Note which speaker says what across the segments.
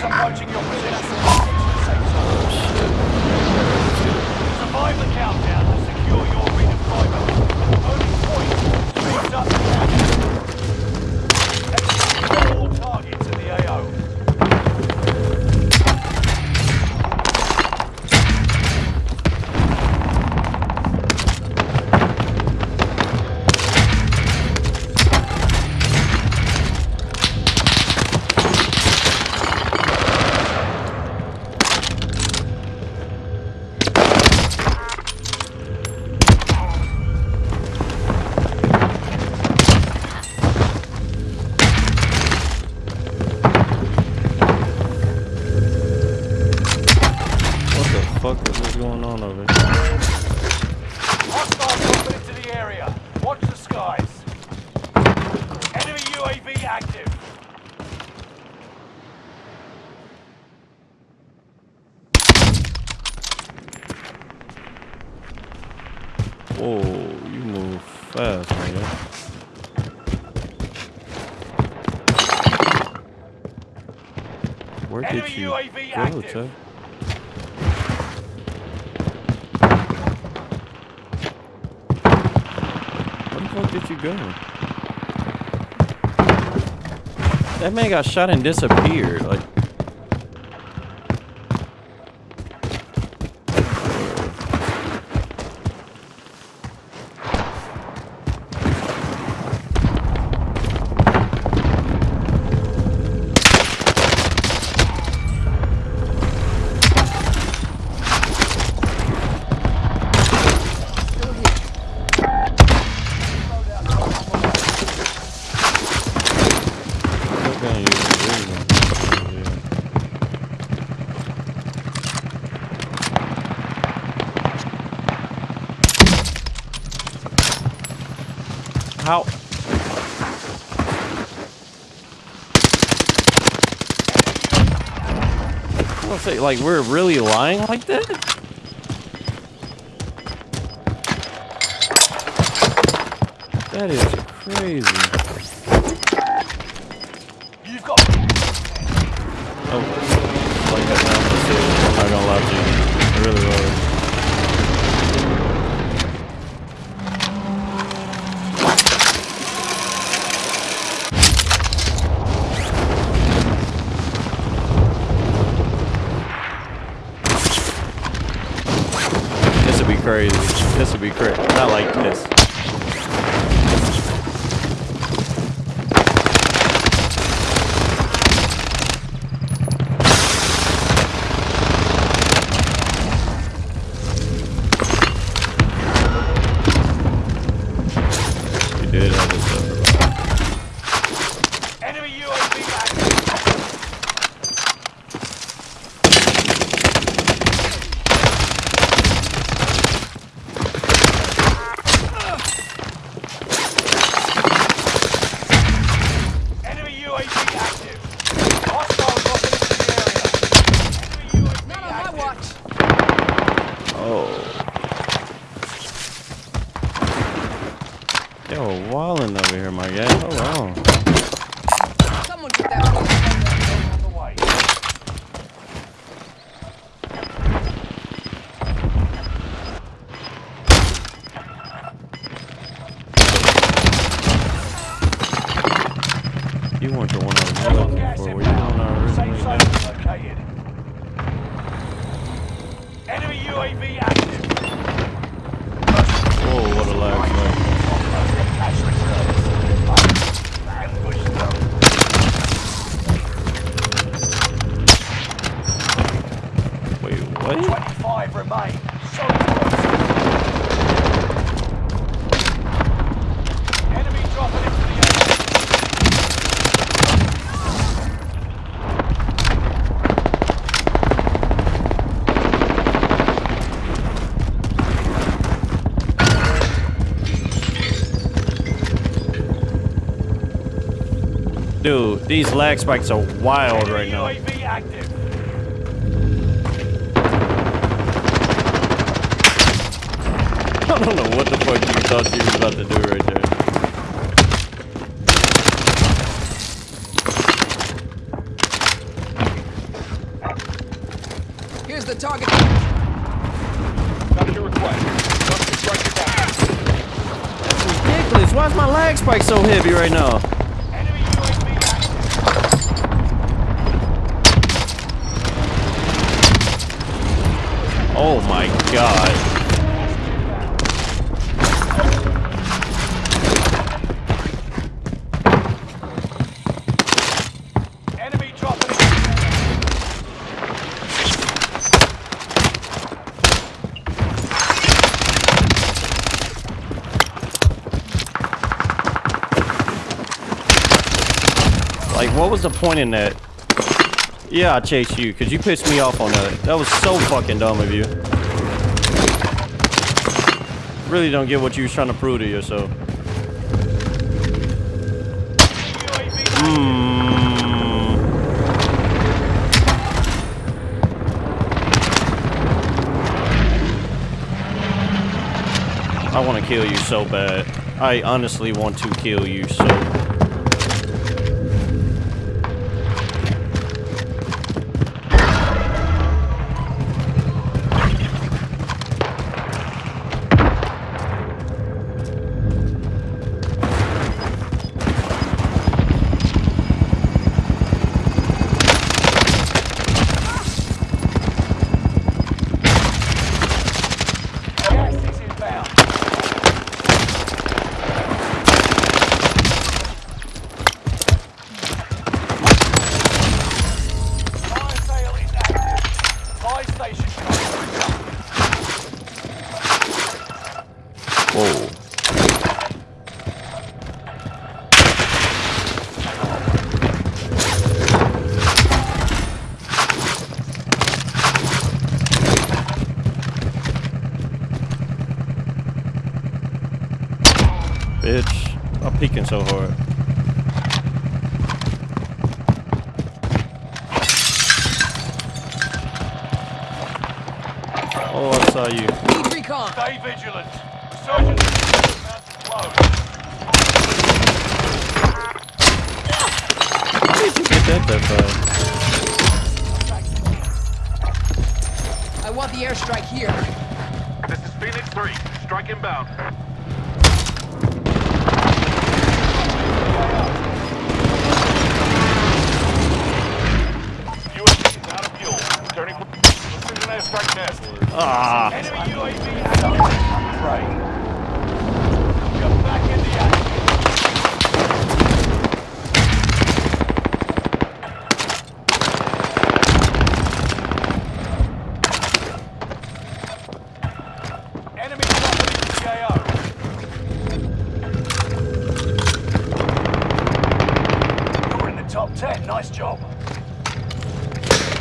Speaker 1: is approaching your position. Yeah. Where
Speaker 2: Enemy
Speaker 1: did you
Speaker 2: UAV
Speaker 1: go,
Speaker 2: active.
Speaker 1: Chuck? Where the fuck did you go? That man got shot and disappeared. Like, How? I want to say, like, we're really lying like that? That is crazy.
Speaker 2: You've got
Speaker 1: Oh, like that now. I'm not gonna lie to you. I really was. Crazy. This would be crazy. Not like this. You did have this stuff.
Speaker 2: enemy UAV active. Enemy UAV active. Hostile dropping into the area. Enemy UAV
Speaker 3: Not on my
Speaker 2: active.
Speaker 3: watch.
Speaker 1: Oh. Yo, wildin' over here, my guy. Hold on.
Speaker 3: Someone get that one.
Speaker 2: On the way.
Speaker 1: You weren't the one I was looking
Speaker 2: Gas
Speaker 1: for. Were you the one I
Speaker 2: inbound. Safe
Speaker 1: originally
Speaker 2: zone
Speaker 1: met?
Speaker 2: located. Enemy UAV active.
Speaker 1: Whoa, what a lag spike.
Speaker 2: Cash reserves. Ambush zone.
Speaker 1: Wait, what?
Speaker 2: 25 remain. Solid work. Enemy dropping into the.
Speaker 1: Dude, these lag spikes are wild right now. I don't know what the fuck you thought you was about to do right there.
Speaker 3: Here's the target.
Speaker 2: Got your request. Got constructive action.
Speaker 1: Ridiculous. Why is my lag spike so heavy right now?
Speaker 2: Enemy UAV.
Speaker 1: Oh my god. What was the point in that? Yeah, I chased you, because you pissed me off on that. That was so fucking dumb of you. Really don't get what you was trying to prove to yourself. Hmm. I want to kill you so bad. I honestly want to kill you so. Whoa. Bitch, I'm peeking so hard. Oh, I saw you.
Speaker 3: Need recon.
Speaker 2: Stay vigilant. Resurgence is about to close.
Speaker 1: How did you get that that?
Speaker 3: I want the airstrike here.
Speaker 4: This is Phoenix 3. Strike inbound. UAV is out of fuel. Returning. Precision airstrike net.
Speaker 1: Ah,
Speaker 2: Enemy UAV active. Right. You're back in the action. Enemy dropping CAO. You're in the top 10. Nice job.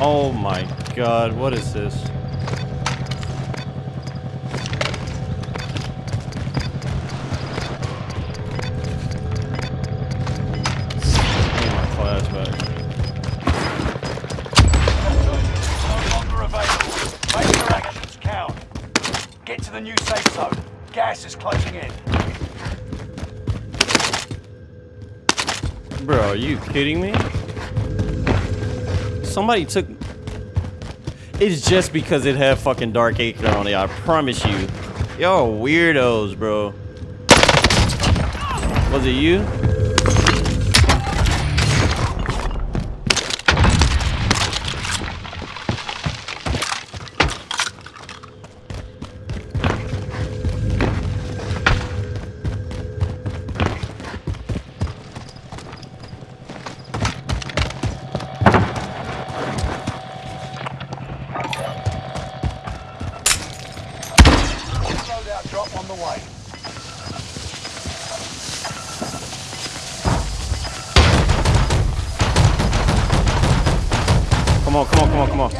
Speaker 1: oh my god, what is this? Need my class back.
Speaker 2: No longer available. Make your actions count. Get to the new safe zone. Gas is closing in.
Speaker 1: Bro, are you kidding me? Somebody took. It's just because it had fucking Dark Acre on it. I promise you. Y'all weirdos, bro. Was it you?
Speaker 2: The way.
Speaker 1: Come on, come on, come on, come on.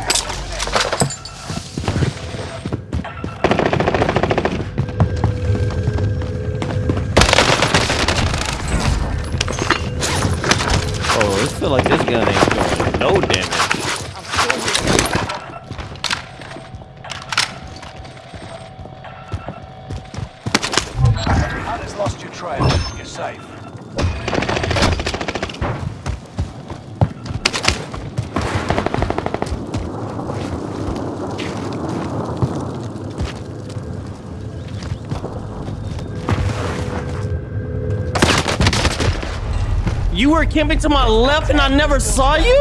Speaker 1: Oh, it feel like this gun ain't doing no damage. You were camping to my left and I never saw you?
Speaker 2: You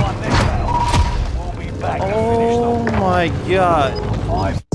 Speaker 2: won this battle. We'll be back
Speaker 1: Oh my god.